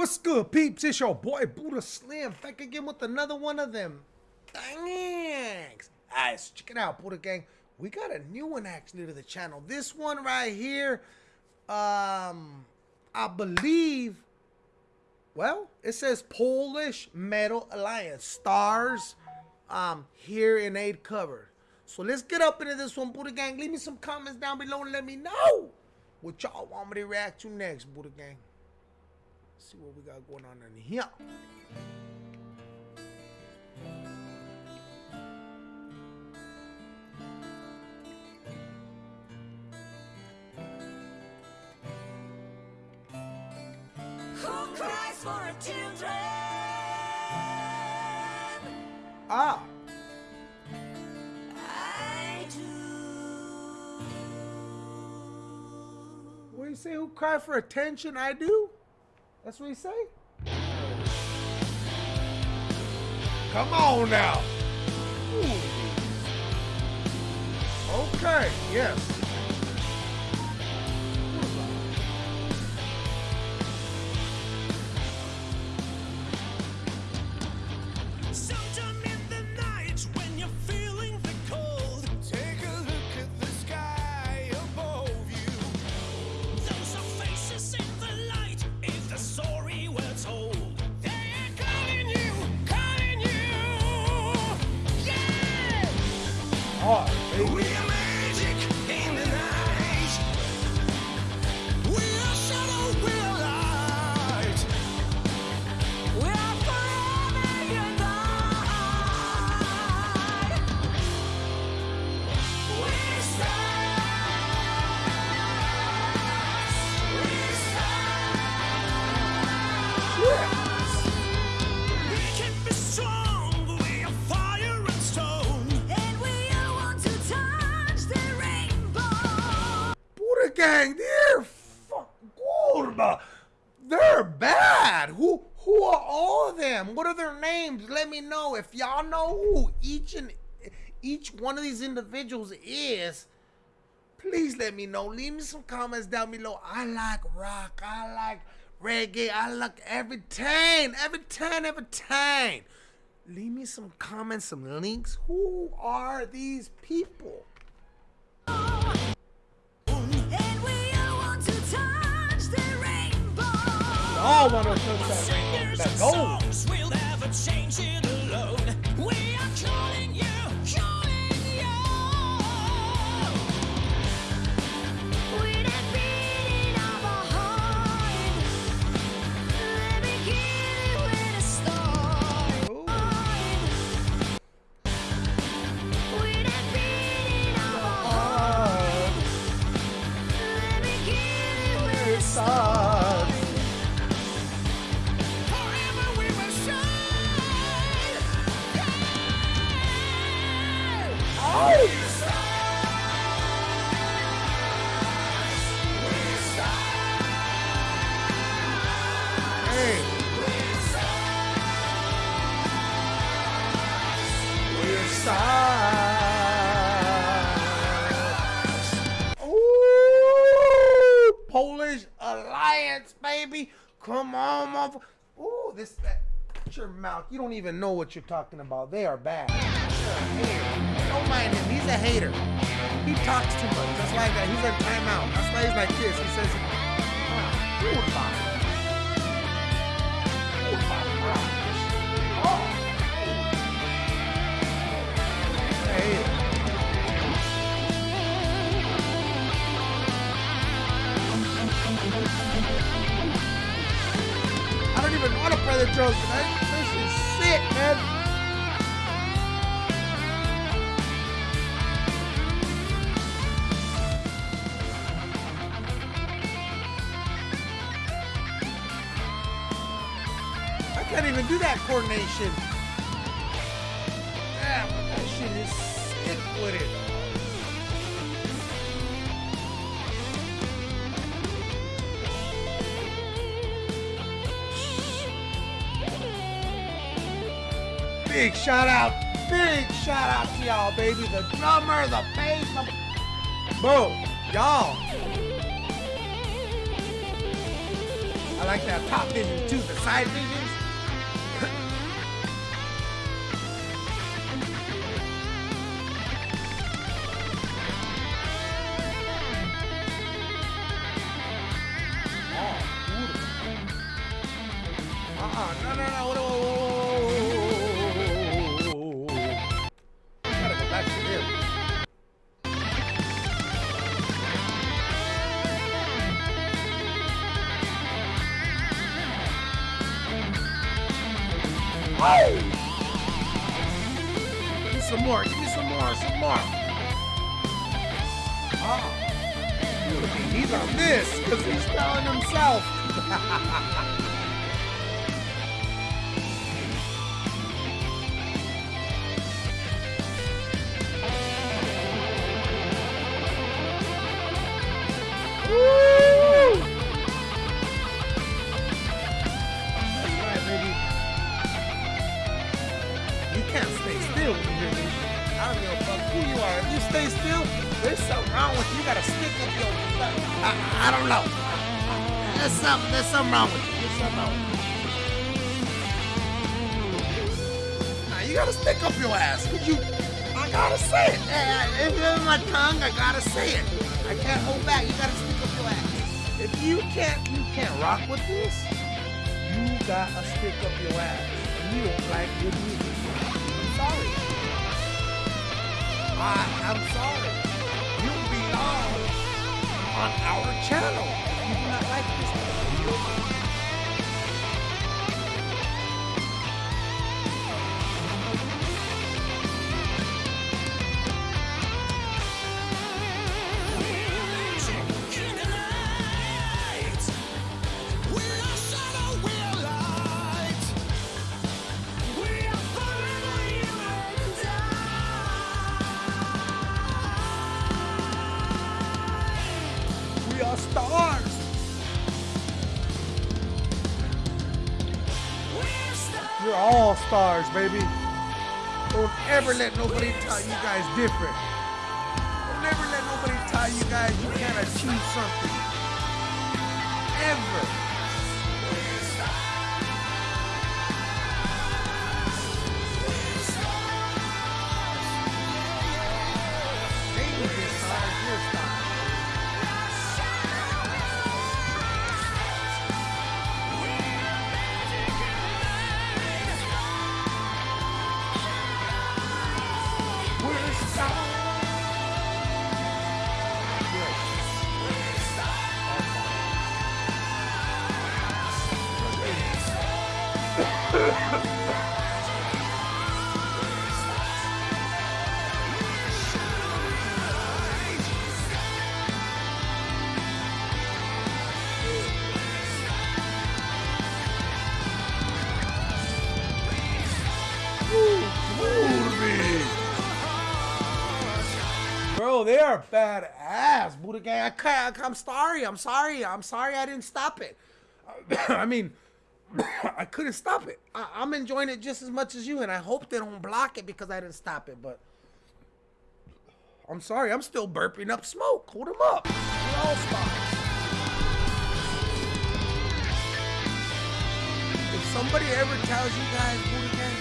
What's good, peeps? It's your boy Buddha Slim back again with another one of them. Thanks. Alright, so check it out, Buddha Gang. We got a new one actually to the channel. This one right here, um, I believe, well, it says Polish Metal Alliance. Stars, um, Hear 'n Aid cover. So let's get up into this one, Buddha Gang. Leave me some comments down below and let me know what y'all want me to react to next, Buddha Gang see what we got going on in here. Who cries for children? Ah. I. What do you say? Who cry for attention? I do? That's what he say? Come on now. Ooh. Okay, yes. Who are all of them? What are their names? Let me know if y'all know who each and each one of these individuals is. Please let me know. Leave me some comments down below. I like rock. I like reggae. I like everything. Everything. Everything. Leave me some comments, some links. Who are these people? All want to touch that rainbow, Alliance, baby. Come on, motherfucker. Ooh, this that. your mouth. You don't even know what you're talking about. They are bad. Don't mind him. He's a hater. He talks too much. That's why that. He's in timeout. That's why he's like this. He says, ah, the drums, man. This is sick, man. I can't even do that coordination. Yeah, that shit is sick with it. Big shout out, big shout out to y'all, baby. The drummer, the bass, the... Bro, y'all. I like that top vision too, the side visions. Ah, uh-uh, no, no, no, whoa, Give me some more, give me some more, some more. Oh. He's on this because he's telling himself. stay still, there's something wrong with you. You gotta stick up your. I, I don't know. There's something. There's something wrong with you. There's something wrong with you. Nah, you gotta stick up your ass. You. I gotta say it. If it's my tongue, I gotta say it. I can't hold back. You gotta stick up your ass. If you can't, you can't rock with this. You gotta stick up your ass. And you don't like good music. I'm sorry. I, I'm sorry. You belong on our channel. If You do not like this. We You're all stars, baby. Don't ever let nobody tell you guys different. Don't ever let nobody tell you guys you can't achieve something. Ever. Bro, they are badass, Buddha Gang. I I'm sorry. I'm sorry. I'm sorry I didn't stop it. I mean, I couldn't stop it. I, I'm enjoying it just as much as you, and I hope they don't block it because I didn't stop it. But I'm sorry. I'm still burping up smoke. Hold them up. All. If somebody ever tells you guys, Buddha Gang,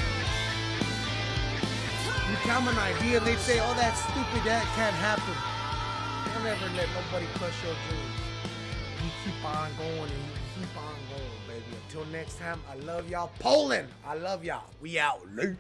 you tell them an idea and they say, oh, that's stupid, that can't happen. Don't ever let nobody crush your dreams. You keep on going and you keep on going, baby. Until next time, I love y'all. Poland, I love y'all. We out. Late.